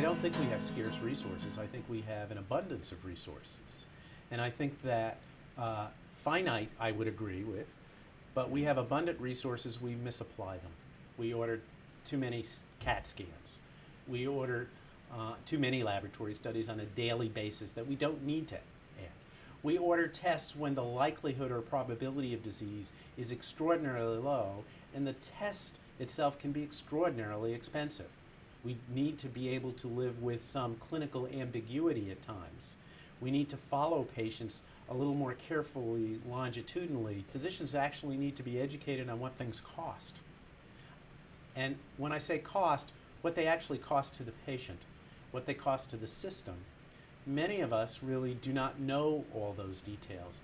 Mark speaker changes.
Speaker 1: don't think we have scarce resources. I think we have an abundance of resources. And I think that uh, finite, I would agree with, but we have abundant resources, we misapply them. We order too many CAT scans. We order uh, too many laboratory studies on a daily basis that we don't need to add. We order tests when the likelihood or probability of disease is extraordinarily low, and the test itself can be extraordinarily expensive. We need to be able to live with some clinical ambiguity at times. We need to follow patients a little more carefully longitudinally. Physicians actually need to be educated on what things cost. And when I say cost, what they actually cost to the patient, what they cost to the system. Many of us really do not know all those details.